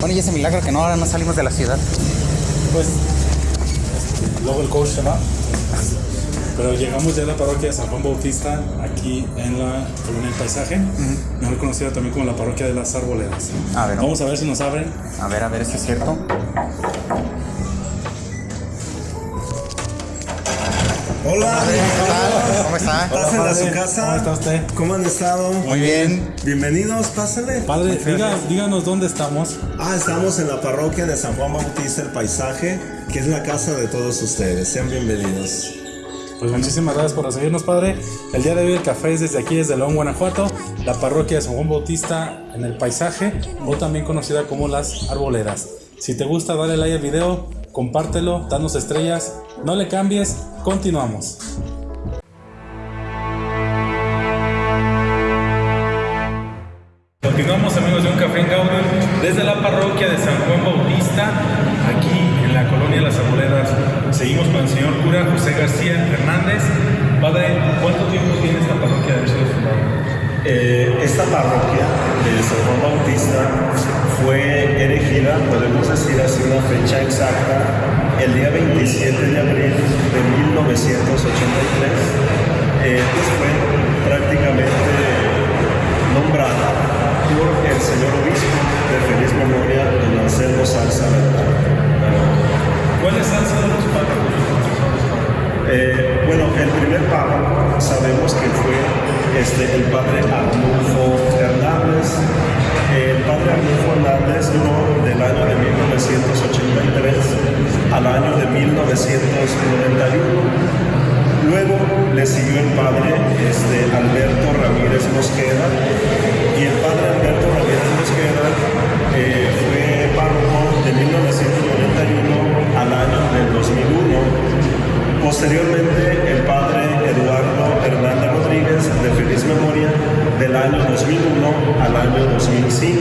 Bueno, y ese milagro que no, ahora no salimos de la ciudad. Pues, luego el coach se va. Pero llegamos ya a la parroquia de San Juan Bautista, aquí en la colonia del paisaje, mejor conocida también como la parroquia de las arboledas. A ver, Vamos a ver si nos abren. A ver, a ver, ¿esto es cierto? Hola, Hola, ¿cómo está? Pasen a su casa. ¿Cómo está usted? ¿Cómo han estado? Muy bien. Bienvenidos, pásenle. Padre, diga- díganos dónde estamos. Ah, estamos en la parroquia de San Juan Bautista el Paisaje, que es la casa de todos ustedes. Sean bienvenidos. Pues muchísimas gracias por recibirnos, Padre. El día de hoy el café es desde aquí, desde León, Guanajuato, la parroquia de San Juan Bautista en el paisaje, o también conocida como las arboledas. Si te gusta, dale like al video, compártelo, danos estrellas, no le cambies, continuamos. Continuamos amigos de Un Café en Gaudium desde la parroquia de San Juan Bautista, aquí en la colonia de las Arboledas. Seguimos con el señor cura José García Hernández. Padre, ¿cuánto tiempo tiene esta parroquia de haber sido fundada? Eh, esta parroquia de San Juan Bautista fue erigida, podemos decir así una fecha exacta, el día 27 de abril de 1983. Eh, pues fue prácticamente nombrada por el señor obispo de feliz memoria, don Anselmo Salsa Bernal. ¿Cuáles han sido los párrafos? Eh, bueno, el primer papa sabemos que fue este, el padre Arnulfo Hernández. El padre Arnulfo Hernández duró del año de 1983 al año de 1991. Luego le siguió el padre este, Alberto Ramírez Mosqueda y el padre Alberto Ramírez Mosqueda eh, fue párroco de 1991 al año del 2001. Posteriormente, el padre Eduardo Hernández Rodríguez, de feliz memoria, del año 2001 al año 2005,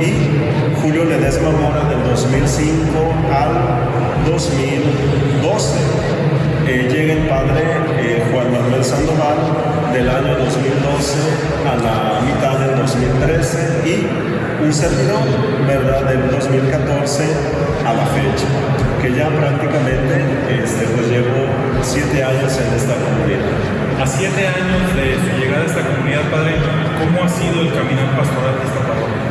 y Julio Ledesma Mora, del 2005 al 2012. Eh, llega el padre eh, Juan Manuel Sandoval, del año 2012 a la mitad del 2013, y un servidor, ¿verdad?, del 2014 a la fecha que ya prácticamente este, pues llevo siete años en esta comunidad. A siete años de su llegada a esta comunidad, Padre, ¿cómo ha sido el caminar pastoral de esta parroquia?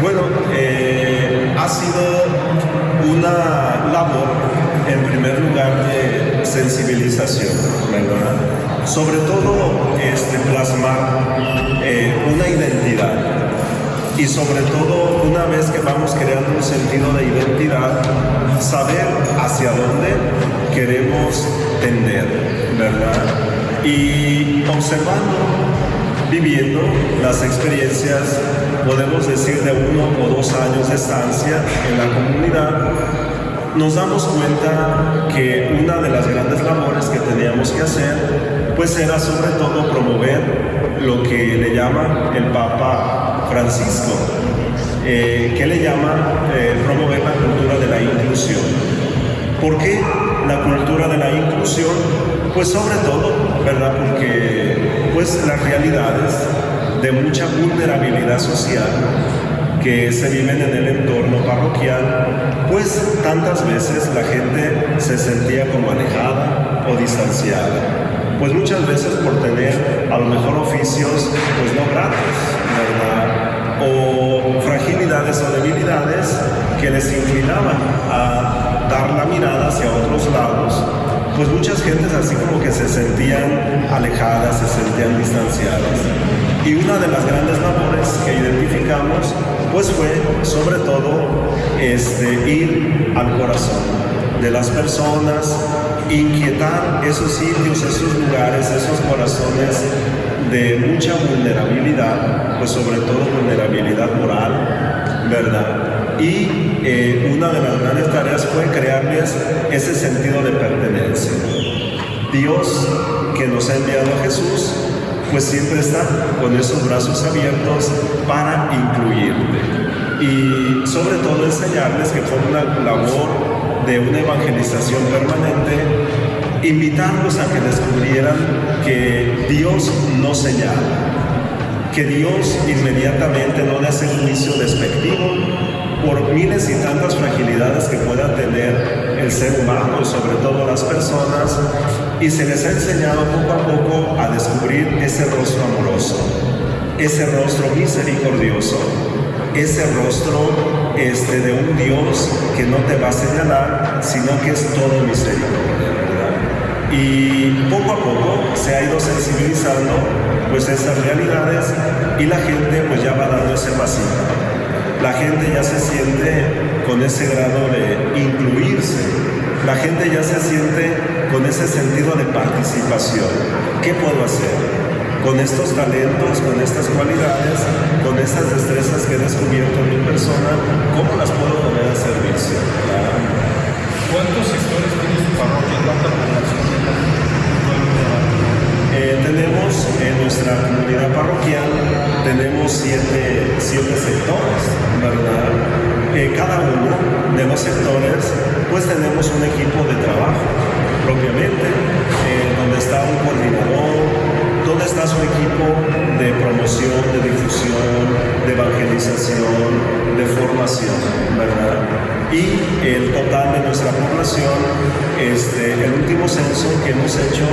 Bueno, eh, ha sido una labor, en primer lugar, de sensibilización, ¿verdad? Sobre todo este, plasmar eh, una identidad y sobre todo una vez que vamos creando un sentido de identidad, saber hacia dónde queremos tender, ¿verdad? Y observando, viviendo las experiencias, podemos decir de uno o dos años de estancia en la comunidad, nos damos cuenta que una de las grandes labores que teníamos que hacer, pues era sobre todo promover lo que le llama el Papa Francisco, eh, que le llama eh, promover la cultura de la inclusión. ¿Por qué la cultura de la inclusión? Pues sobre todo, ¿verdad? Porque pues las realidades de mucha vulnerabilidad social que se viven en el entorno parroquial, pues tantas veces la gente se sentía como alejada o distanciada. Pues muchas veces por tener a lo mejor oficios pues no gratos, ¿verdad? O fragilidades o debilidades que les inclinaban a dar la mirada hacia otros lados. Pues muchas gentes así como que se sentían alejadas, se sentían distanciadas. Y una de las grandes labores que identificamos pues fue sobre todo este, ir al corazón de las personas, inquietar esos sitios, esos lugares, esos corazones de mucha vulnerabilidad, pues sobre todo vulnerabilidad moral, ¿verdad? Y eh, una de las grandes tareas fue crearles ese sentido de pertenencia. Dios que nos ha enviado a Jesús, pues siempre está con esos brazos abiertos para incluirte. Y sobre todo enseñarles que fue una labor de una evangelización permanente, invitarlos a que descubrieran que Dios no señala, que Dios inmediatamente no le hace juicio despectivo, por miles y tantas fragilidades que pueda tener el ser humano y sobre todo las personas, y se les ha enseñado poco a poco a descubrir ese rostro amoroso, ese rostro misericordioso, ese rostro este, de un Dios que no te va a señalar, sino que es todo misericordia. Y poco a poco se ha ido sensibilizando pues esas realidades y la gente pues ya va dando ese pasito la gente ya se siente con ese grado de incluirse, la gente ya se siente con ese sentido de participación. ¿Qué puedo hacer? Con estos talentos, con estas cualidades, con estas destrezas que he descubierto en mi persona, ¿cómo las puedo poner a servicio? ¿Cuántos sectores tiene su parroquia? ¿Cuánta población eh, tenemos en nuestra comunidad parroquial, tenemos siete, siete sectores, ¿verdad? Eh, cada uno de los sectores, pues tenemos un equipo de trabajo, propiamente, eh, donde está un coordinador, donde está su equipo de promoción, de difusión, de evangelización, de formación, ¿verdad? Y el total de nuestra población, este, el último censo que hemos hecho,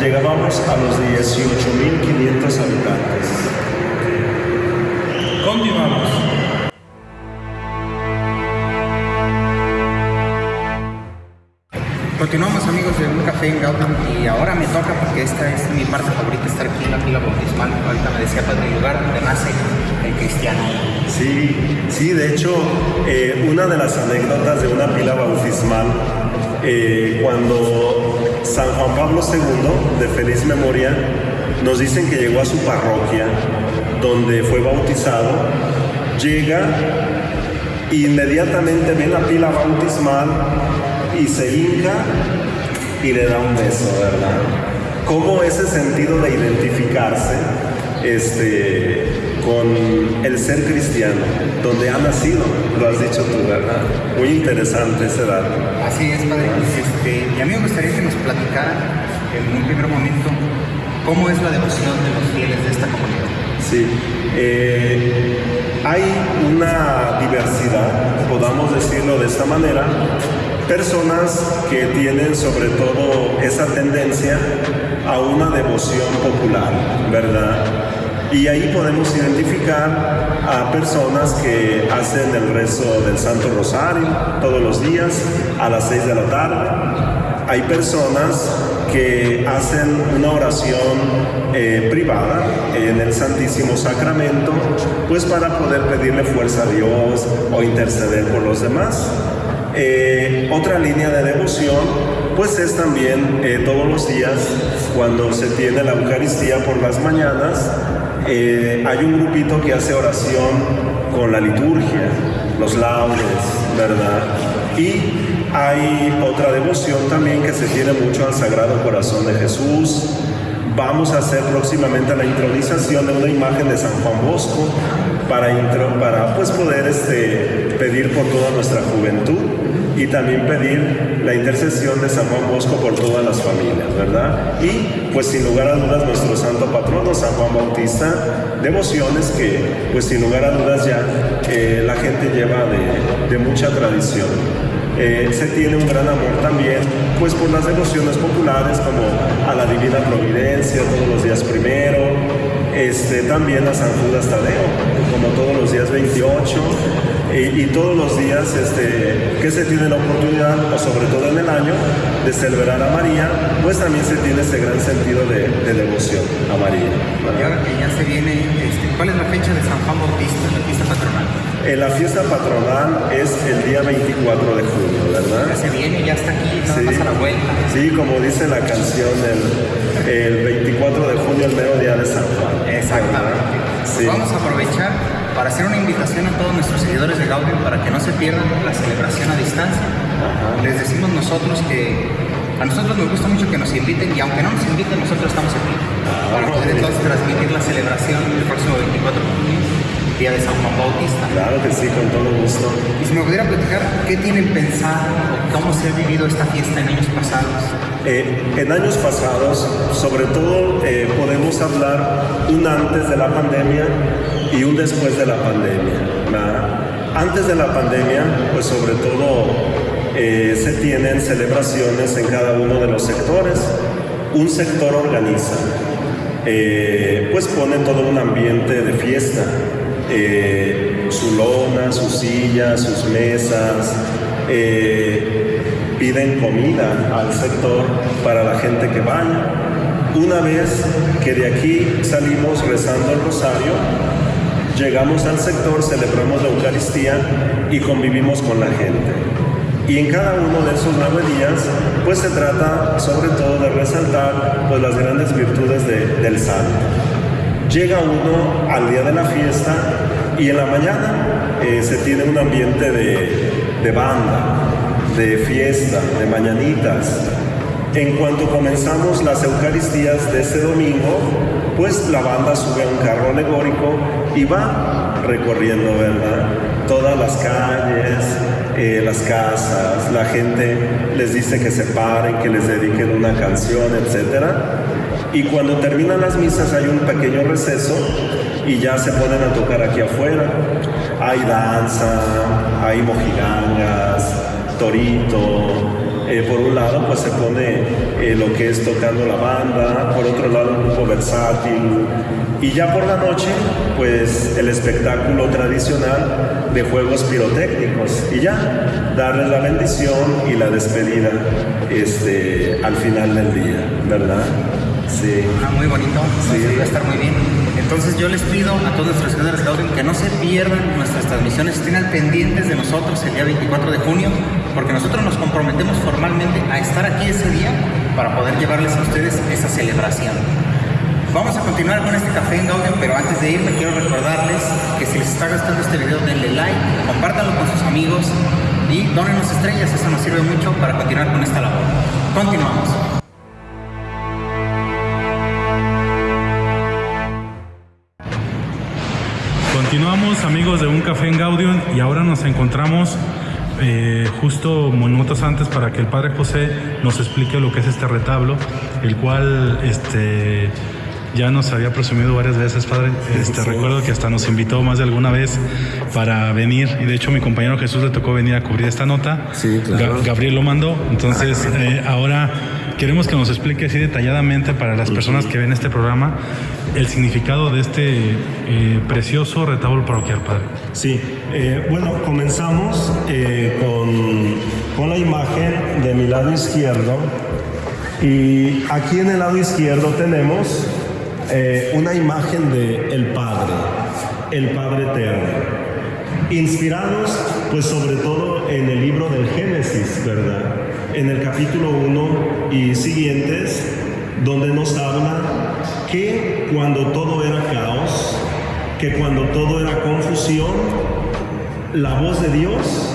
llegábamos a los 18.500 habitantes. Continuamos. Continuamos amigos de un café en Gautam y ahora me toca porque esta es mi parte favorita estar aquí en la fila bautismal. Ahorita me decía padre lugar donde nace el cristiano. Sí, sí, de hecho, eh, una de las anécdotas de una pila bautismal, eh, cuando San Juan Pablo II, de feliz memoria, nos dicen que llegó a su parroquia, donde fue bautizado, llega, inmediatamente ve la pila bautismal y se hinca y le da un beso, ¿verdad? ¿Cómo ese sentido de identificarse este, con el ser cristiano, donde ha nacido, lo has dicho tú, ¿verdad? Muy interesante ese dato. Así es, padre. Este, y a mí me gustaría que nos platicara en un primer momento cómo es la devoción de los fieles de esta comunidad. Sí, eh, hay una diversidad, podamos decirlo de esta manera, personas que tienen sobre todo esa tendencia a una devoción popular, ¿verdad? Y ahí podemos identificar a personas que hacen el rezo del Santo Rosario todos los días a las 6 de la tarde. Hay personas que hacen una oración eh, privada en el Santísimo Sacramento, pues para poder pedirle fuerza a Dios o interceder por los demás. Eh, otra línea de devoción, pues es también eh, todos los días cuando se tiene la Eucaristía por las mañanas, eh, hay un grupito que hace oración con la liturgia, los laudes, ¿verdad? Y hay otra devoción también que se tiene mucho al Sagrado Corazón de Jesús. Vamos a hacer próximamente la intronización de una imagen de San Juan Bosco para, para pues, poder este, pedir por toda nuestra juventud y también pedir la intercesión de San Juan Bosco por todas las familias, ¿verdad? Y pues sin lugar a dudas nuestro santo patrono, San Juan Bautista, devociones que pues sin lugar a dudas ya eh, la gente lleva de, de mucha tradición. Eh, se tiene un gran amor también, pues por las devociones populares como a la Divina Providencia todos los días primero, este, también a San Judas Tadeo, como todos los días 28, y, todos los días este, que se tiene la oportunidad, o sobre todo en el año, de celebrar a María, pues también se tiene ese gran sentido de, devoción a María. Y ahora que ya se viene, este, ¿cuál es la fecha de San Juan Bautista, la fiesta patronal? Eh, la fiesta patronal es el día 24 de junio, ¿verdad? Ya se viene, ya está aquí, nada sí, más a la vuelta. Sí, como dice la canción, el, el 24 de junio, el mero día de San Juan. Exactamente. Sí. Vamos a aprovechar para hacer una invitación a todos nuestros seguidores de Gaudium para que no se pierdan la celebración a distancia. Les decimos nosotros que a nosotros nos gusta mucho que nos inviten y aunque no nos inviten, nosotros estamos aquí para poder entonces transmitir la celebración el próximo 24 de junio, día de San Juan Bautista. Claro que sí, con todo gusto. Y si me pudiera platicar, ¿qué tienen pensado o cómo se ha vivido esta fiesta en años pasados? Eh, en años pasados, sobre todo, eh, podemos hablar un antes de la pandemia y un después de la pandemia. Antes de la pandemia, pues sobre todo eh, se tienen celebraciones en cada uno de los sectores. Un sector organiza, eh, pues pone todo un ambiente de fiesta. Eh, su lona, sus sillas, sus mesas, piden comida al sector para la gente que vaya. Una vez que de aquí salimos rezando el rosario, llegamos al sector, celebramos la Eucaristía y convivimos con la gente. Y en cada uno de esos nueve días, pues se trata sobre todo de resaltar pues, las grandes virtudes del santo. Llega uno al día de la fiesta y en la mañana eh, se tiene un ambiente de, banda, de fiesta, de mañanitas. En cuanto comenzamos las Eucaristías de ese domingo, pues la banda sube a un carro alegórico y va recorriendo, ¿verdad? Todas las calles, eh, las casas, la gente les dice que se paren, que les dediquen una canción, etc. Y cuando terminan las misas hay un pequeño receso y ya se ponen a tocar aquí afuera. Hay danza, hay mojigangas, torito, eh, por un lado, pues se pone eh, lo que es tocando la banda, por otro lado, un grupo versátil. Y ya por la noche, pues el espectáculo tradicional de juegos pirotécnicos. Y ya, darles la bendición y la despedida este, al final del día, ¿verdad? Sí. Ah, muy bonito. Sí. Va a estar muy bien. Entonces yo les pido a todos nuestros seguidores Gaudium que no se pierdan nuestras transmisiones, estén al pendientes de nosotros el día 24 de junio, porque nosotros nos comprometemos formalmente a estar aquí ese día para poder llevarles a ustedes esa celebración. Vamos a continuar con este café en Gaudium, pero antes de irme quiero recordarles que si les está gustando este video denle like, compártanlo con sus amigos y donen estrellas, eso nos sirve mucho para continuar con esta labor. Continuamos. Amigos de Un Café en Gaudium y ahora nos encontramos eh, justo minutos antes para que el Padre José nos explique lo que es este retablo, el cual este, ya nos había presumido varias veces, Padre. Este, Recuerdo que hasta nos invitó más de alguna vez para venir y de hecho mi compañero Jesús le tocó venir a cubrir esta nota. Sí, claro. Gabriel lo mandó, entonces eh, ahora queremos que nos explique así detalladamente para las personas que ven este programa el significado de este eh, precioso retablo parroquial, Padre. Sí, eh, bueno, comenzamos con, con la imagen de mi lado izquierdo y aquí en el lado izquierdo tenemos una imagen de el Padre, el Padre Eterno, inspirados pues sobre todo en el libro del Génesis, ¿verdad? En el capítulo 1 y siguientes, donde nos habla que cuando todo era caos, que cuando todo era confusión, la voz de Dios,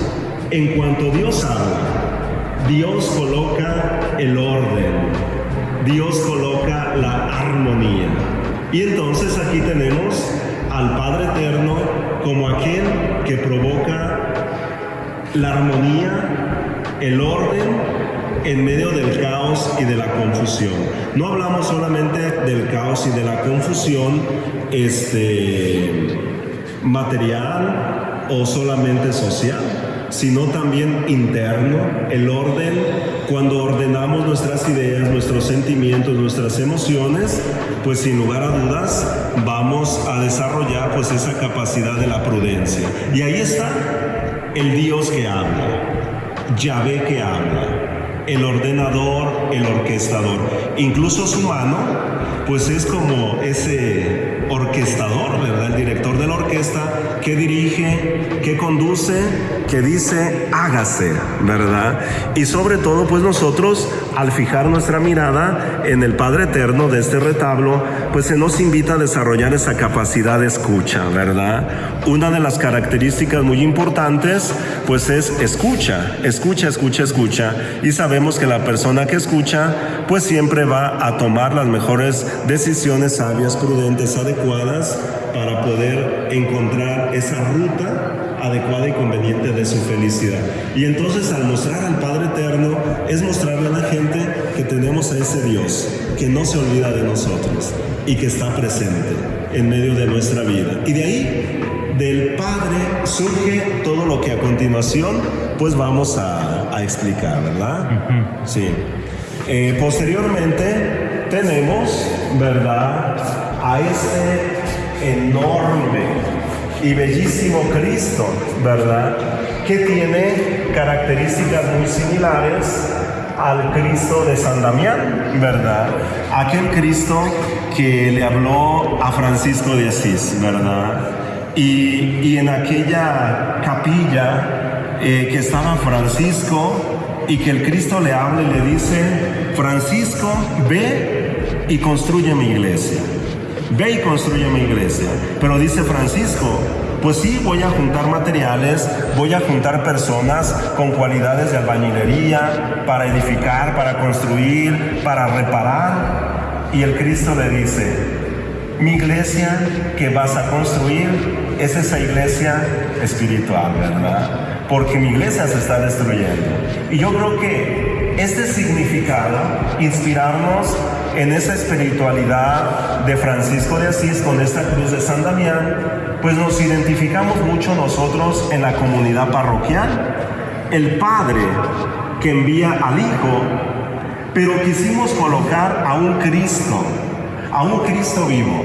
en cuanto Dios habla, Dios coloca el orden, Dios coloca la armonía. Y entonces aquí tenemos al Padre Eterno como aquel que provoca la armonía, el orden en medio del caos y de la confusión. No hablamos solamente del caos y de la confusión este, material o solamente social, sino también interno, el orden, cuando ordenamos nuestras ideas, nuestros sentimientos, nuestras emociones, pues sin lugar a dudas vamos a desarrollar pues esa capacidad de la prudencia. Y ahí está el Dios que habla, Yahvé que habla, el ordenador, el orquestador. Incluso su mano, pues es como ese orquestador, ¿verdad? El director de la orquesta que dirige, que conduce, que dice, hágase, ¿verdad? Y sobre todo, pues nosotros, al fijar nuestra mirada en el Padre Eterno de este retablo, pues se nos invita a desarrollar esa capacidad de escucha, ¿verdad? Una de las características muy importantes, pues es escucha, escucha, escucha, escucha. Y sabemos que la persona que escucha, pues siempre va a tomar las mejores decisiones sabias, prudentes, adecuadas para poder encontrar esa ruta adecuada y conveniente de su felicidad. Y entonces al mostrar al Padre Eterno es mostrarle a la gente que tenemos a ese Dios que no se olvida de nosotros y que está presente en medio de nuestra vida. Y de ahí, del Padre, surge todo lo que a continuación pues vamos a, a explicar, ¿verdad? Sí. Eh, posteriormente tenemos, ¿verdad? A este enorme y bellísimo Cristo, ¿verdad? Que tiene características muy similares al Cristo de San Damián, ¿verdad? Aquel Cristo que le habló a Francisco de Asís, ¿verdad? Y, y en aquella capilla eh, que estaba Francisco y que el Cristo le habla y le dice, Francisco, ve y construye mi iglesia. Ve y construye mi iglesia. Pero dice Francisco, pues sí, voy a juntar materiales, voy a juntar personas con cualidades de albañilería para edificar, para construir, para reparar. Y el Cristo le dice, mi iglesia que vas a construir es esa iglesia espiritual, ¿verdad? Porque mi iglesia se está destruyendo. Y yo creo que este significado, inspirarnos en esa espiritualidad de Francisco de Asís con esta cruz de San Damián, pues nos identificamos mucho nosotros en la comunidad parroquial. El Padre que envía al Hijo, pero quisimos colocar a un Cristo, a un Cristo vivo,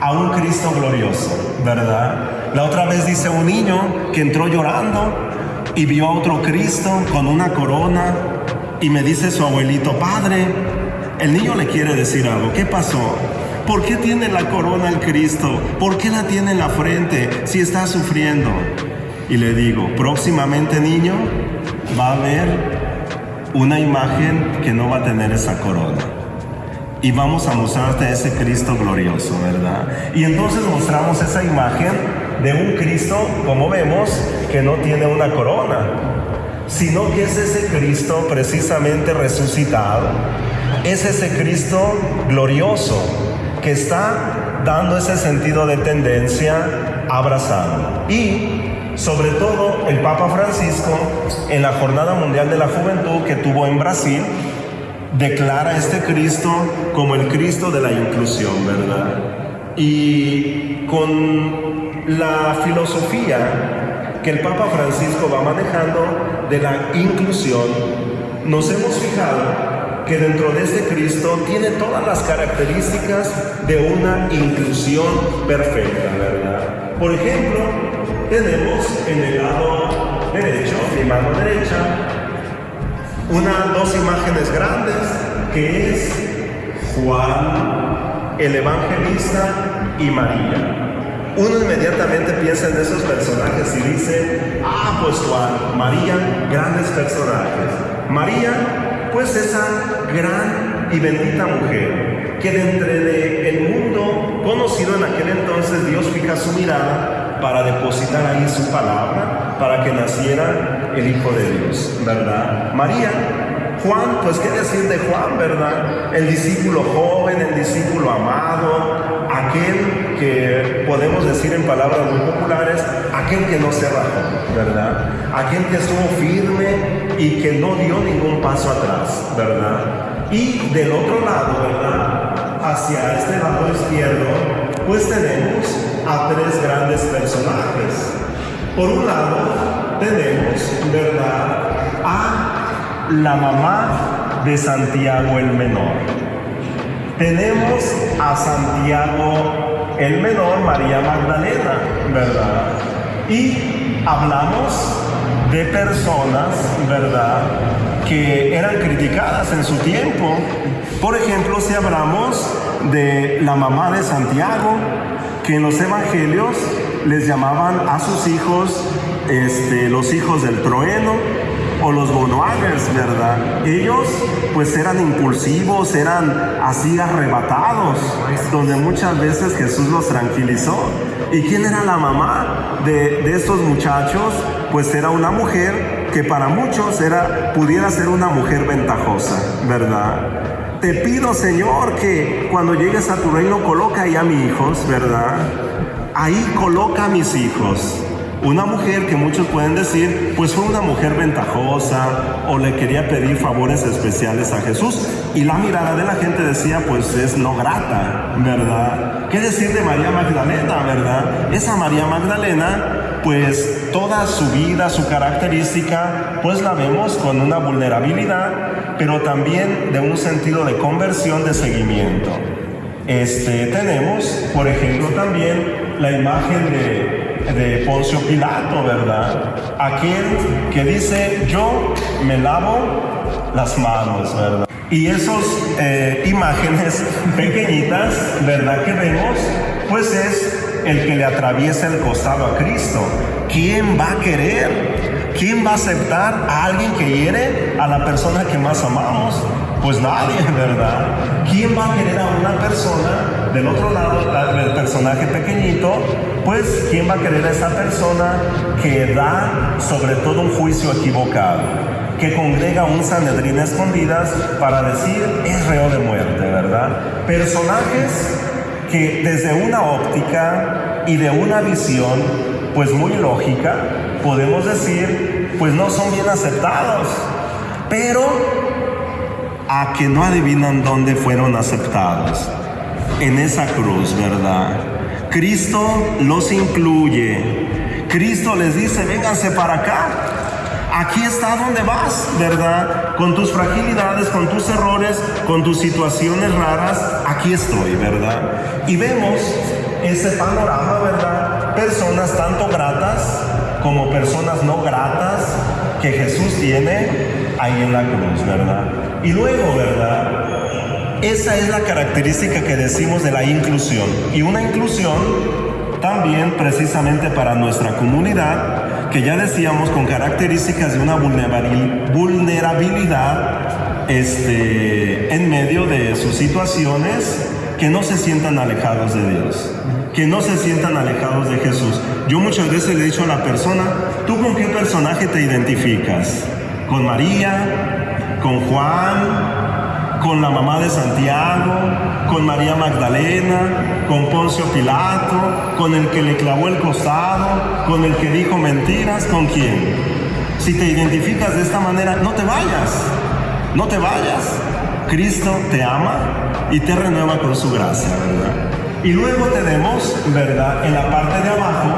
a un Cristo glorioso, ¿verdad? La otra vez dice un niño que entró llorando y vio a otro Cristo con una corona y me dice su abuelito, padre, el niño le quiere decir algo, ¿qué pasó? ¿Por qué tiene la corona el Cristo? ¿Por qué la tiene en la frente si está sufriendo? Y le digo, próximamente niño, va a haber una imagen que no va a tener esa corona. Y vamos a mostrarte ese Cristo glorioso, ¿verdad? Y entonces mostramos esa imagen de un Cristo, como vemos, que no tiene una corona, sino que es ese Cristo precisamente resucitado. Es ese Cristo glorioso que está dando ese sentido de tendencia abrazado. Y sobre todo el Papa Francisco en la Jornada Mundial de la Juventud que tuvo en Brasil, declara este Cristo como el Cristo de la inclusión, ¿verdad? Y con la filosofía que el Papa Francisco va manejando de la inclusión, nos hemos fijado que dentro de este Cristo tiene todas las características de una inclusión perfecta, ¿verdad? Por ejemplo, tenemos en el lado derecho, mi mano derecha, una, dos imágenes grandes, que es Juan, el evangelista y María. Uno inmediatamente piensa en esos personajes y dice, ah, pues Juan, María, grandes personajes. María, pues esa gran y bendita mujer, que dentro de el mundo conocido en aquel entonces Dios fija su mirada para depositar ahí su palabra, para que naciera el Hijo de Dios, ¿verdad? María, Juan, pues qué decir de Juan, ¿verdad? El discípulo joven, el discípulo amado, aquel que podemos decir en palabras muy populares, aquel que no se rajó, ¿verdad? Aquel que estuvo firme y que no dio ningún paso atrás, ¿verdad? Y del otro lado, ¿verdad? Hacia este lado izquierdo, pues tenemos a tres grandes personajes. Por un lado, tenemos, ¿verdad? A la mamá de Santiago el Menor. Tenemos a Santiago el Menor, María Magdalena, ¿verdad? Y hablamos de personas, ¿verdad? Que eran criticadas en su tiempo. Por ejemplo, si hablamos de la mamá de Santiago, que en los evangelios les llamaban a sus hijos este, los hijos del trueno, o los bonoagers, ¿verdad? Ellos pues eran impulsivos, eran así arrebatados, donde muchas veces Jesús los tranquilizó. ¿Y quién era la mamá de, de estos muchachos? Pues era una mujer que para muchos era, pudiera ser una mujer ventajosa, ¿verdad? Te pido, Señor, que cuando llegues a tu reino coloca ahí a mis hijos, ¿verdad? Ahí coloca a mis hijos. Una mujer que muchos pueden decir, pues fue una mujer ventajosa o le quería pedir favores especiales a Jesús. Y la mirada de la gente decía, pues es no grata, ¿verdad? ¿Qué decir de María Magdalena, verdad? Esa María Magdalena, pues toda su vida, su característica, pues la vemos con una vulnerabilidad, pero también de un sentido de conversión, de seguimiento. Este, tenemos, por ejemplo, también la imagen de Poncio Pilato, ¿verdad? Aquel que dice, yo me lavo las manos, ¿verdad? Y esas eh, imágenes pequeñitas, ¿verdad? Que vemos, pues es el que le atraviesa el costado a Cristo. ¿Quién va a querer? ¿Quién va a aceptar a alguien que hiere a la persona que más amamos? Pues nadie, ¿verdad? ¿Quién va a querer a una persona del otro lado, el personaje pequeñito? Pues ¿quién va a querer a esa persona que da sobre todo un juicio equivocado? Que congrega un Sanedrín escondidas para decir es reo de muerte, ¿verdad? Personajes que desde una óptica y de una visión pues muy lógica podemos decir pues no son bien aceptados. Pero a que no adivinan dónde fueron aceptados. En esa cruz, ¿verdad? Cristo los incluye. Cristo les dice, vénganse para acá. Aquí está donde vas, ¿verdad? Con tus fragilidades, con tus errores, con tus situaciones raras, aquí estoy, ¿verdad? Y vemos ese panorama, ¿verdad? Personas tanto gratas como personas no gratas que Jesús tiene ahí en la cruz, ¿verdad? Y luego, ¿verdad? Esa es la característica que decimos de la inclusión. Y una inclusión también precisamente para nuestra comunidad, que ya decíamos con características de una vulnerabilidad este, en medio de sus situaciones, que no se sientan alejados de Dios, que no se sientan alejados de Jesús. Yo muchas veces le he dicho a la persona, ¿tú con qué personaje te identificas? ¿Con María? Con Juan, con la mamá de Santiago, con María Magdalena, con Poncio Pilato, con el que le clavó el costado, con el que dijo mentiras, ¿con quién? Si te identificas de esta manera, no te vayas, no te vayas. Cristo te ama y te renueva con su gracia, ¿verdad? Y luego tenemos, ¿verdad? En la parte de abajo,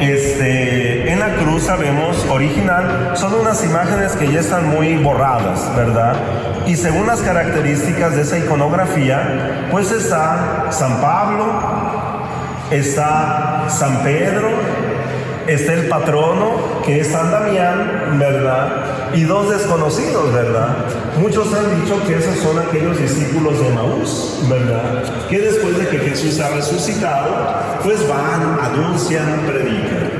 este, en la cruz sabemos original, son unas imágenes que ya están muy borradas, ¿verdad? Y según las características de esa iconografía, pues está San Pablo, está San Pedro, está el patrono, que es San Damián, ¿verdad? Y dos desconocidos, ¿verdad? Muchos han dicho que esos son aquellos discípulos de Maús, ¿verdad? Que después de que Jesús ha resucitado, pues van, anuncian, predican.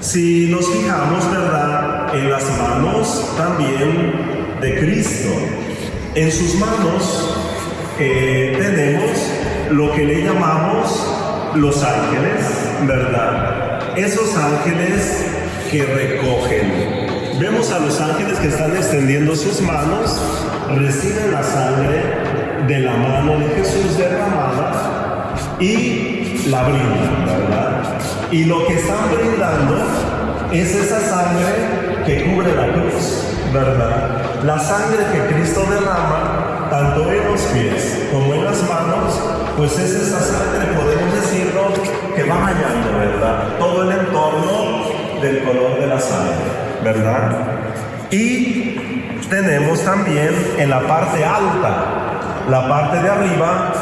Si nos fijamos, ¿verdad? En las manos también de Cristo. En sus manos eh, tenemos lo que le llamamos los ángeles, ¿verdad? esos ángeles que recogen. Vemos a los ángeles que están extendiendo sus manos, reciben la sangre de la mano de Jesús derramada y la brindan, ¿verdad? Y lo que están brindando es esa sangre que cubre la cruz, ¿verdad? La sangre que Cristo derrama, tanto en los pies como en las manos, pues es esa sangre, podemos decirlo, que va bañando, ¿verdad? Todo el entorno del color de la sangre, ¿verdad? Y tenemos también en la parte alta, la parte de arriba,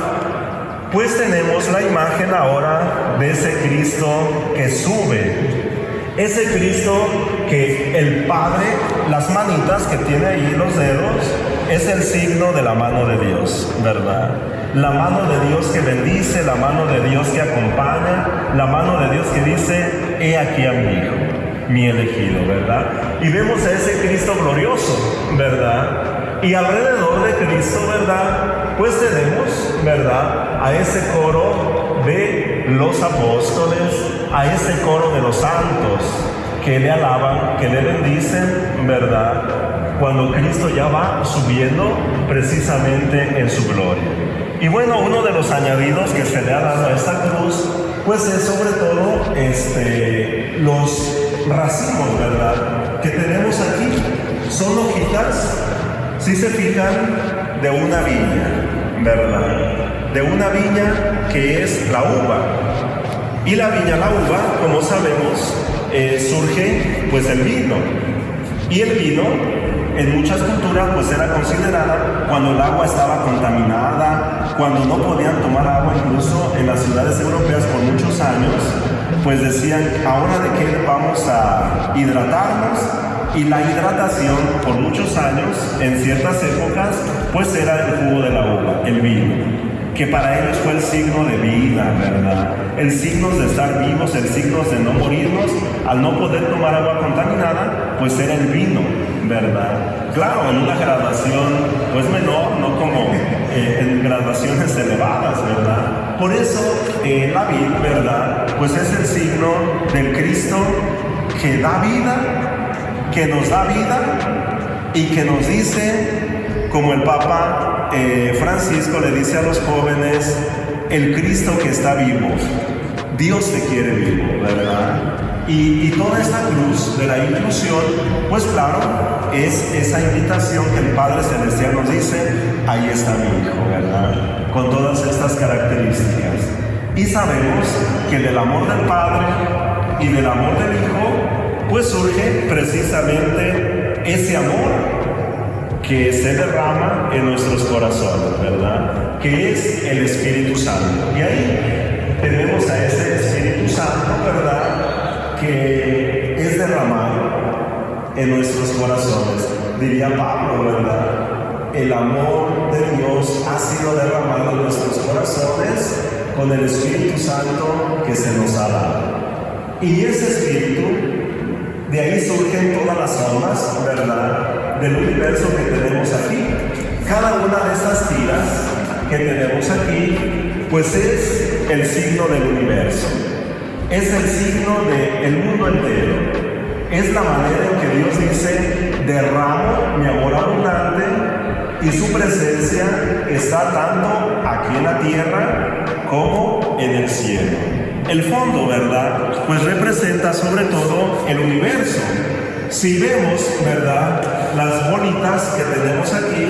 pues tenemos la imagen ahora de ese Cristo que sube. Ese Cristo que el Padre, las manitas que tiene ahí los dedos, es el signo de la mano de Dios, ¿verdad? la mano de Dios que bendice, la mano de Dios que acompaña, la mano de Dios que dice, he aquí a mi hijo, mi elegido, ¿verdad? Y vemos a ese Cristo glorioso, ¿verdad? Y alrededor de Cristo, ¿verdad? Pues tenemos, ¿verdad? A ese coro de los apóstoles, a ese coro de los santos que le alaban, que le bendicen, ¿verdad? Cuando Cristo ya va subiendo precisamente en su gloria. Y bueno, uno de los añadidos que se le ha dado a esta cruz pues es sobre todo este, los racimos, ¿verdad? Que tenemos aquí. Son hojitas, si se fijan, de una viña, ¿verdad? De una viña que es la uva. Y la viña, la uva, como sabemos, eh, surge pues el vino. Y el vino en muchas culturas pues era considerada cuando el agua estaba contaminada, cuando no podían tomar agua, incluso en las ciudades europeas por muchos años, pues decían, ahora de qué vamos a hidratarnos. Y la hidratación por muchos años, en ciertas épocas, pues era el jugo de la uva, el vino que para ellos fue el signo de vida, ¿verdad? El signo de estar vivos, el signo de no morirnos, al no poder tomar agua contaminada, pues era el vino, ¿verdad? Claro, en una graduación Por eso eh, la vida, ¿verdad? Pues es el signo del Cristo que da vida, que nos da vida y que nos dice, como el Papa eh, Francisco le dice a los jóvenes, el Cristo que está vivo, Dios te quiere vivo, ¿verdad? Y, toda esta cruz de la inclusión, pues claro, es esa invitación que el Padre Celestial nos dice, ahí está mi Hijo, ¿verdad? Con todas estas características. Y sabemos que del amor del Padre y del amor del Hijo, pues surge precisamente ese amor que se derrama en nuestros corazones, ¿verdad? Que es el Espíritu Santo. Y ahí tenemos a ese Espíritu Santo, ¿verdad? que es derramado en nuestros corazones. Diría Pablo, ¿verdad? El amor de Dios ha sido derramado en nuestros corazones con el Espíritu Santo que se nos ha dado. Y ese Espíritu, de ahí surgen todas las almas, ¿verdad? Del universo que tenemos aquí. Cada una de estas tiras que tenemos aquí, pues es el signo del universo es el signo del mundo entero. Es la manera en que Dios dice, derramo mi amor abundante y su presencia está tanto aquí en la tierra como en el cielo. El fondo, ¿verdad? Pues representa sobre todo el universo. Si vemos, ¿verdad? Las bolitas que tenemos aquí,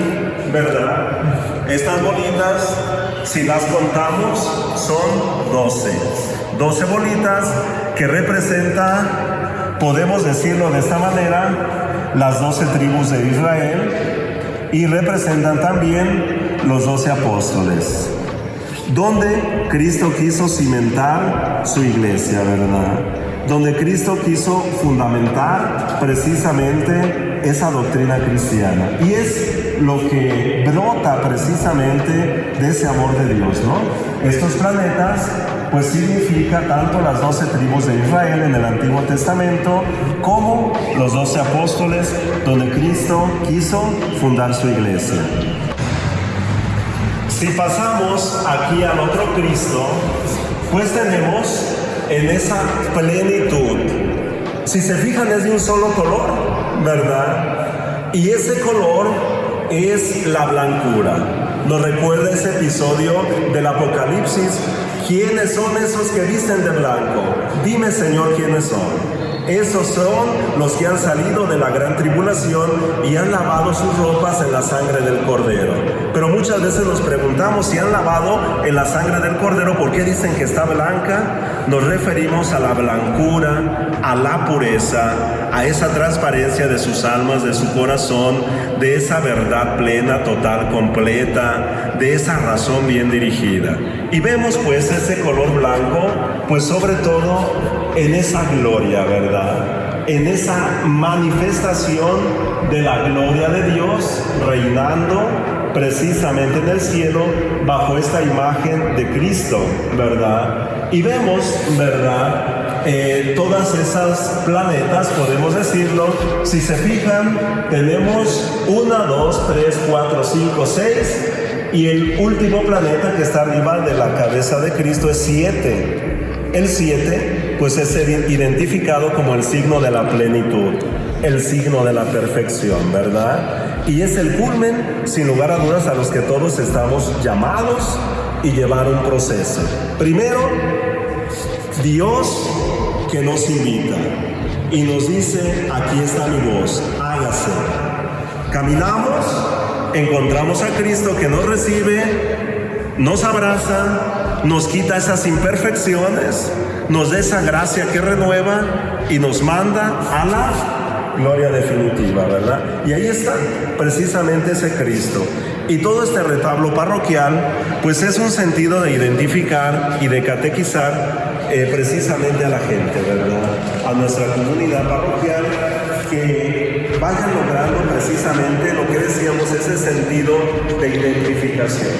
¿verdad? Estas bolitas, si las contamos, son 12. 12 bolitas que representa, podemos decirlo de esta manera, las 12 tribus de Israel y representan también los 12 apóstoles, donde Cristo quiso cimentar su iglesia, ¿verdad? Donde Cristo quiso fundamentar precisamente esa doctrina cristiana. Y es lo que brota precisamente de ese amor de Dios, ¿no? Estos planetas pues significa tanto las doce tribus de Israel en el Antiguo Testamento como los doce apóstoles donde Cristo quiso fundar su iglesia. Si pasamos aquí al otro Cristo, pues tenemos en esa plenitud. Si se fijan es de un solo color, ¿verdad? Y ese color es la blancura. Nos recuerda ese episodio del Apocalipsis ¿Quiénes son esos que visten de blanco? Dime, Señor, quiénes son. Esos son los que han salido de la gran tribulación y han lavado sus ropas en la sangre del cordero. Pero muchas veces nos preguntamos si han lavado en la sangre del cordero, ¿por qué dicen que está blanca? Nos referimos a la blancura, a la pureza, a esa transparencia de sus almas, de su corazón, de esa verdad plena, total, completa, de esa razón bien dirigida. Y vemos pues ese color blanco, pues sobre todo en esa gloria, ¿verdad? En esa manifestación de la gloria de Dios reinando precisamente en el cielo bajo esta imagen de Cristo, ¿verdad? Y vemos, ¿verdad? Eh, todas esas planetas, podemos decirlo, si se fijan, tenemos una, dos, tres, cuatro, cinco, seis, y el último planeta que está arriba de la cabeza de Cristo es siete. El siete pues es identificado como el signo de la plenitud, el signo de la perfección, ¿verdad? Y es el culmen, sin lugar a dudas, a los que todos estamos llamados y llevar un proceso. Primero, Dios que nos invita y nos dice, aquí está mi voz, hágase. Caminamos, encontramos a Cristo que nos recibe, nos abraza, nos quita esas imperfecciones, nos da esa gracia que renueva y nos manda a la gloria definitiva, ¿verdad? Y ahí está precisamente ese Cristo. Y todo este retablo parroquial, pues es un sentido de identificar y de catequizar eh, precisamente a la gente, ¿verdad? A nuestra comunidad parroquial, que vayan logrando precisamente lo que decíamos, ese sentido de identificación.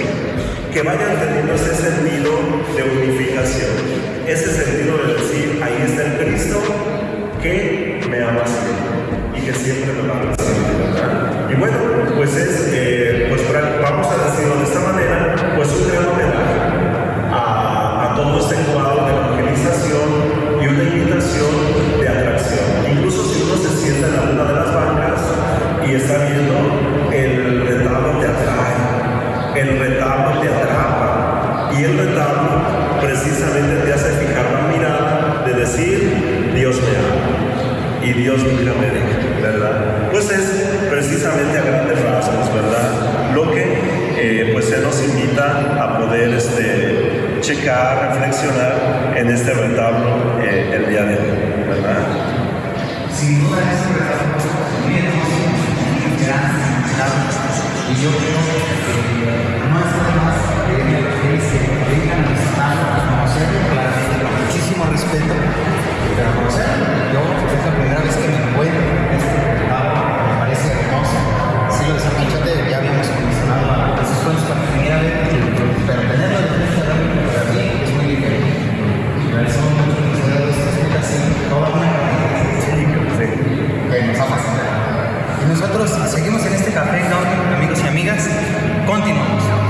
Que vayan teniendo ese sentido de unificación, ese sentido de decir, ahí está el Cristo que me ama siempre y que siempre me va a recibir. Y bueno, pues es, eh, y Dios nunca me deja, ¿verdad? Pues es precisamente a grandes rasgos, ¿verdad? Lo que eh, pues se nos invita a poder este, checar, reflexionar en este retablo eh, el día de hoy, ¿verdad? Sin duda es un retablo también y yo creo que no es nada más que se vengan a conocerlo, muchísimo respeto, pero a conocerlo. Yo es la primera vez que me encuentro en este retablo, me parece hermoso. Sí, lo de San Panchote ya habíamos mencionado a esos cuentos para que viniera a ver, pero tenerlo de frente a para mí es muy diferente. Por eso muchos museos esta explicación, toda una que nos ha fascinado. Y nosotros seguimos en este café, ¿no? amigos y amigas. Continuamos.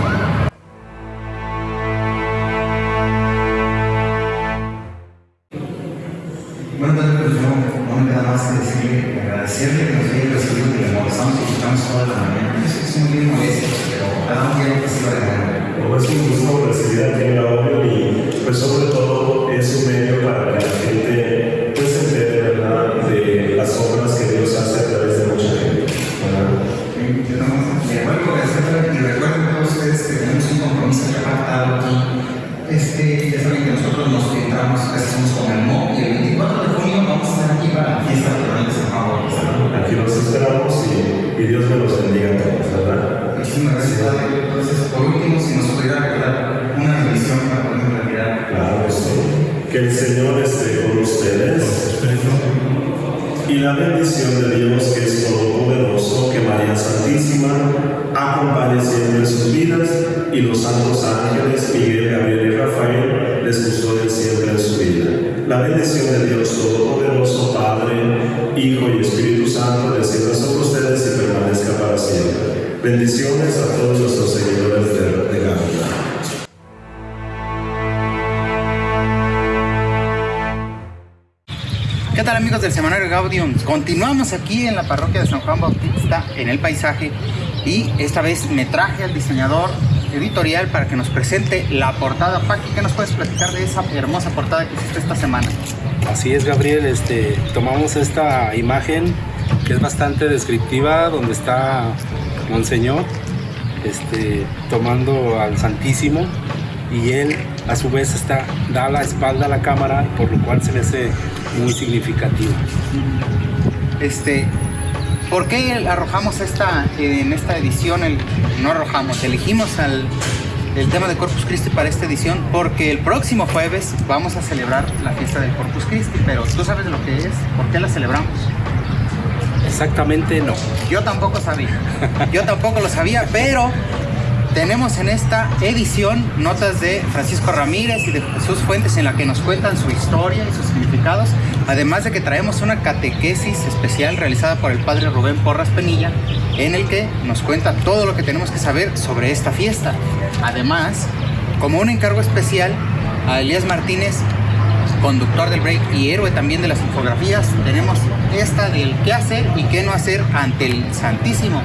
Este, ya saben que nosotros nos entramos, hacemos con el MO y el 24 de junio vamos a estar aquí para la fiesta patronal de San Bautista. Aquí los esperamos y, y Dios me los bendiga a todos, ¿verdad? Muchísimas gracias, Padre. Entonces, por último, si nos pudiera regalar una bendición para poner en realidad. Claro sí. Que el Señor esté con ustedes. Y la bendición de Dios, que es todopoderoso, que María Santísima acompañe siempre en sus vidas y los santos ángeles, Miguel, Gabriel y Rafael, les custoden siempre en su vida. La bendición de Dios Todopoderoso, Padre, Hijo y Espíritu Santo, descienda sobre ustedes y permanezca para siempre. Bendiciones a todos nuestros seguidores de, de. ¿Qué tal amigos del Semanario Gaudium? Continuamos aquí en la parroquia de San Juan Bautista, en el paisaje, y esta vez me traje al diseñador editorial para que nos presente la portada. Paqui, ¿qué nos puedes platicar de esa hermosa portada que hiciste esta semana? Así es, Gabriel. Este, tomamos esta imagen que es bastante descriptiva, donde está Monseñor este, tomando al Santísimo y él a su vez está, da la espalda a la cámara, por lo cual se me hace muy significativo. Este, ¿Por qué arrojamos esta, en esta edición, el, no arrojamos, elegimos al, el tema de Corpus Christi para esta edición? Porque el próximo jueves vamos a celebrar la fiesta del Corpus Christi, pero ¿tú sabes lo que es? ¿Por qué la celebramos? Exactamente no. Yo tampoco sabía. Yo tampoco lo sabía, pero tenemos en esta edición notas de Francisco Ramírez y de Jesús Fuentes en la que nos cuentan su historia y sus significados, además de que traemos una catequesis especial realizada por el padre Rubén Porras Penilla, en el que nos cuenta todo lo que tenemos que saber sobre esta fiesta. Además, como un encargo especial a Elías Martínez, conductor del break y héroe también de las infografías, tenemos esta del qué hacer y qué no hacer ante el Santísimo,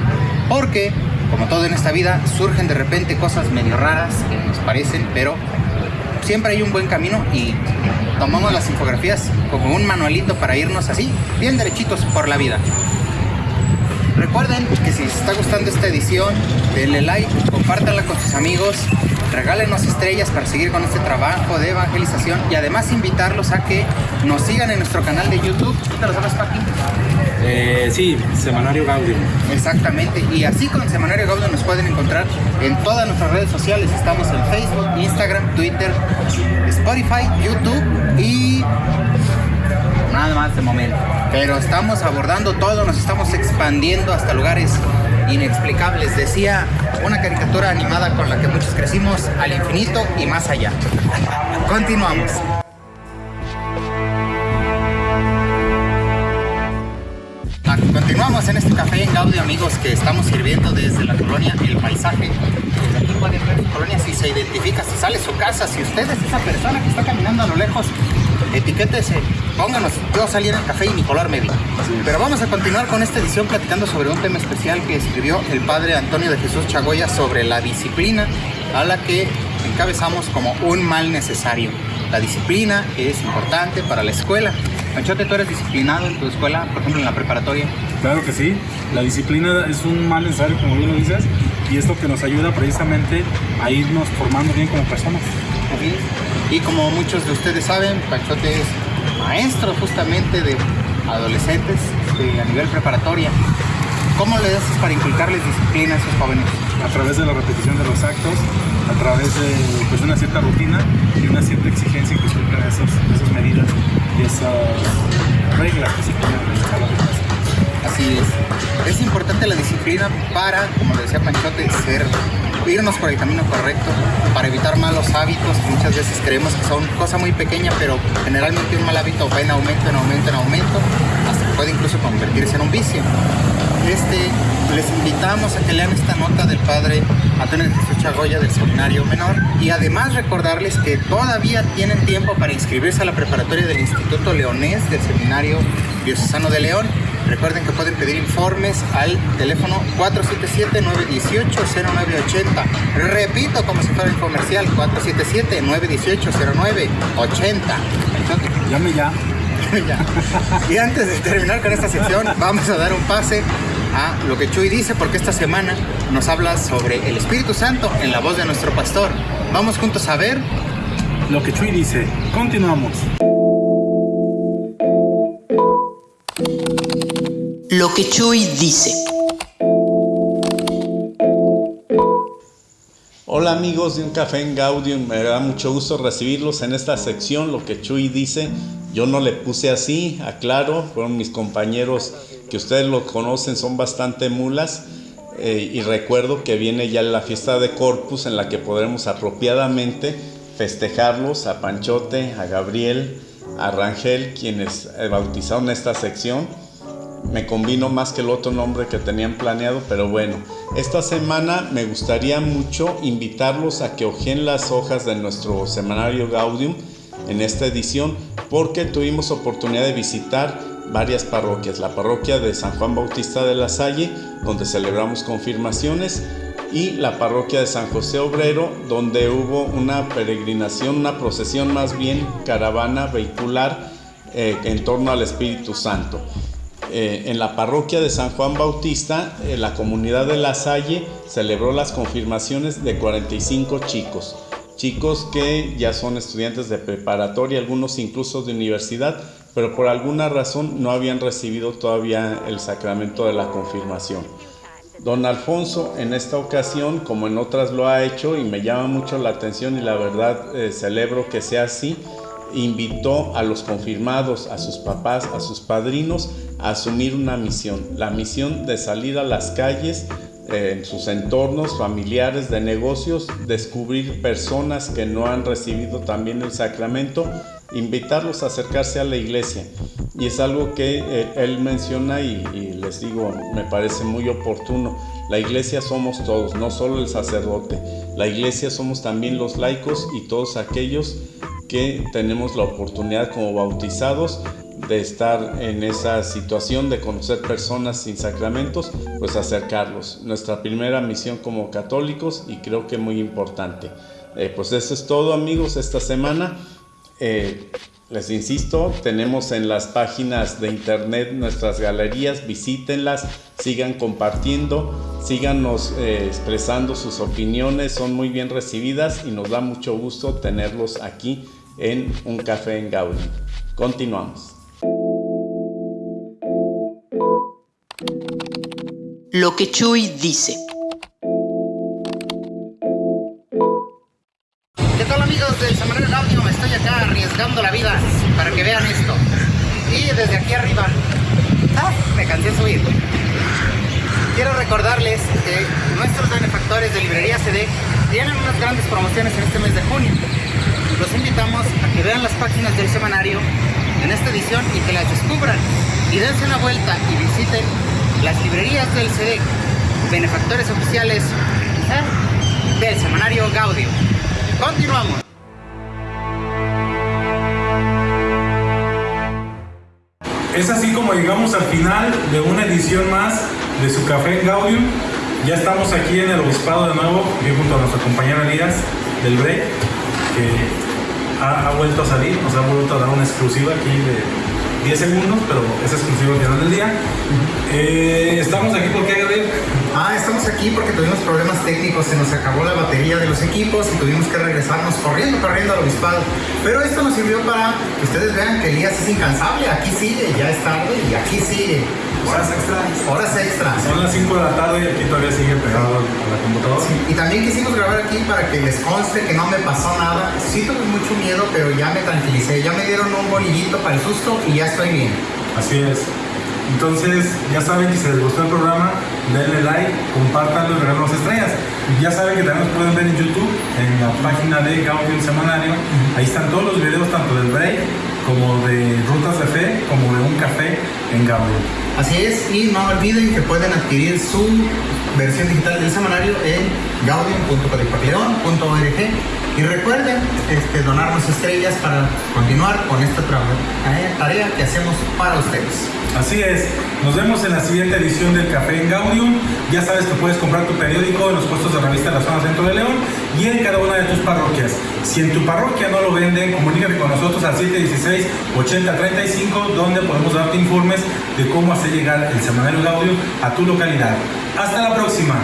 porque como todo en esta vida, surgen de repente cosas medio raras que nos parecen, pero siempre hay un buen camino y tomamos las infografías como un manualito para irnos así, bien derechitos por la vida. Recuerden que si les está gustando esta edición, denle like, compártanla con sus amigos, regálenos estrellas para seguir con este trabajo de evangelización y además invitarlos a que nos sigan en nuestro canal de YouTube. ¿Te lo sabes, Paqui? Eh, sí, Semanario Gaudio. Exactamente, y así con Semanario Gaudio nos pueden encontrar en todas nuestras redes sociales. Estamos en Facebook, Instagram, Twitter, Spotify, YouTube y nada más de momento. Pero estamos abordando todo, nos estamos expandiendo hasta lugares inexplicables. Decía una caricatura animada con la que muchos crecimos al infinito y más allá. Continuamos. En este café en Gaudio, amigos, que estamos sirviendo desde la colonia El Paisaje. Desde aquí pueden ver su colonia si se identifica, si sale su casa, si usted es esa persona que está caminando a lo lejos, etiquétese, pónganos, yo salí en el café y mi color me vi. Pero vamos a continuar con esta edición platicando sobre un tema especial que escribió el padre Antonio de Jesús Chagoya sobre la disciplina a la que encabezamos como un mal necesario. La disciplina es importante para la escuela. Panchote, ¿tú eres disciplinado en tu escuela, por ejemplo en la preparatoria? Claro que sí, la disciplina es un mal necesario, como bien lo dices, y es lo que nos ayuda precisamente a irnos formando bien como personas. Es. Y como muchos de ustedes saben, Panchote es maestro justamente de adolescentes de- a nivel preparatoria. ¿Cómo le haces para inculcarles disciplina a esos jóvenes? A través de la repetición de los actos, a través de pues, una cierta rutina y una cierta exigencia que cumplan esas, esas medidas esas reglas que se ponen en el salón de clase. Así es. Es importante la disciplina para, como decía Panchote, ser, irnos por el camino correcto, para evitar malos hábitos que muchas veces creemos que son cosa muy pequeña, pero generalmente un mal hábito va en aumento, en aumento, en aumento, hasta que puede incluso convertirse en un vicio. Este, les invitamos a que lean esta nota del padre Antonio de Jesús Chagoya del Seminario Menor y además recordarles que todavía tienen tiempo para inscribirse a la preparatoria del Instituto Leonés del Seminario Diocesano de León. Recuerden que pueden pedir informes al teléfono 477-918-0980. Repito, como si fuera el comercial, 477-918-0980. Entonces, Llame ya. ya. Y antes de terminar con esta sección, vamos a dar un pase a lo que Chuy dice, porque esta semana nos habla sobre el Espíritu Santo en la voz de nuestro pastor. Vamos juntos a ver. Lo que Chuy dice. Continuamos. Lo que Chuy dice. Hola amigos de Un Café en Gaudium, me da mucho gusto recibirlos en esta sección, lo que Chuy dice. Yo no le puse así, aclaro, fueron mis compañeros que ustedes lo conocen, son bastante mulas. eh, y recuerdo que viene ya la fiesta de Corpus en la que podremos apropiadamente festejarlos a Panchote, a Gabriel, a Rangel, quienes eh, bautizaron esta sección me combino más que el otro nombre que tenían planeado, pero bueno, esta semana me gustaría mucho invitarlos a que ojeen las hojas de nuestro semanario Gaudium en esta edición, porque tuvimos oportunidad de visitar varias parroquias, la parroquia de San Juan Bautista de la Salle, donde celebramos confirmaciones, y la parroquia de San José Obrero, donde hubo una peregrinación, una procesión más bien caravana vehicular eh, en torno al Espíritu Santo. Eh, en la parroquia de San Juan Bautista, eh, la comunidad de La Salle celebró las confirmaciones de 45 chicos. Chicos que ya son estudiantes de preparatoria, algunos incluso de universidad, pero por alguna razón no habían recibido todavía el sacramento de la confirmación. Don Alfonso en esta ocasión, como en otras lo ha hecho y me llama mucho la atención y la verdad eh, celebro que sea así, invitó a los confirmados, a sus papás, a sus padrinos, a asumir una misión, la misión de salir a las calles, en sus entornos familiares, de negocios, descubrir personas que no han recibido también el sacramento, invitarlos a acercarse a la iglesia. Y es algo que eh, él menciona y, y les digo, me parece muy oportuno. La iglesia somos todos, no solo el sacerdote. La iglesia somos también los laicos y todos aquellos que tenemos la oportunidad como bautizados de estar en esa situación de conocer personas sin sacramentos, pues acercarlos. Nuestra primera misión como católicos y creo que muy importante. Eh, pues eso es todo amigos esta semana. Eh, les insisto, tenemos en las páginas de internet nuestras galerías, visítenlas, sigan compartiendo, síganos eh, expresando sus opiniones, son muy bien recibidas y nos da mucho gusto tenerlos aquí en Un Café en Gaudí. Continuamos. Lo que Chuy dice. ¿Qué tal amigos del Semanario Gaudium? Estoy acá arriesgando la vida para que vean esto. Y desde aquí arriba, ¡ah! me cansé de subir. Quiero recordarles que nuestros benefactores de Librería CD tienen unas grandes promociones en este mes de junio. Los invitamos a que vean las páginas del semanario en esta edición y que las descubran. Y dense una vuelta y visiten las librerías del CD, benefactores oficiales ¿eh? del semanario Gaudium. Continuamos. Es así como llegamos al final de una edición más de su café Gaudium. Ya estamos aquí en el obispado de nuevo, aquí junto a nuestra compañera Elías del Break, que ha, ha vuelto a salir, nos ha vuelto a dar una exclusiva aquí de 10 segundos, pero es exclusiva al final del día. Eh, estamos aquí porque Gabriel. Ah, estamos aquí porque tuvimos problemas técnicos, se nos acabó la batería de los equipos y tuvimos que regresarnos corriendo, corriendo al obispado. Pero esto nos sirvió para que ustedes vean que Elías es incansable, aquí sigue, ya es tarde y aquí sigue. Horas extras. Horas extras. Son las 5 de la tarde y aquí todavía sigue pegado a la computadora. Y también quisimos grabar aquí para que les conste que no me pasó nada. Sí tuve mucho miedo, pero ya me tranquilicé. Ya me dieron un bolillito para el susto y ya estoy bien. Así es. Entonces, ya saben que si les gustó el programa, denle like, compártanlo y regálenos estrellas. Ya saben que también nos pueden ver en YouTube, en la página de Gaudium Semanario. Ahí están todos los videos, tanto del break como de rutas de fe, como de un café en. Así es, y no olviden que pueden adquirir su versión digital del semanario en gaudium.codipapileón.org y recuerden este, donarnos estrellas para continuar con esta tra- tarea que hacemos para ustedes. Así es, nos vemos en la siguiente edición del Café en Gaudium. Ya sabes que puedes comprar tu periódico en los puestos de revista de la zona centro de León y en cada una de tus parroquias. Si en tu parroquia no lo venden, comunícate con nosotros al 716-8035, donde podemos darte informes de cómo hacer llegar el semanario Gaudium a tu localidad. Hasta la próxima.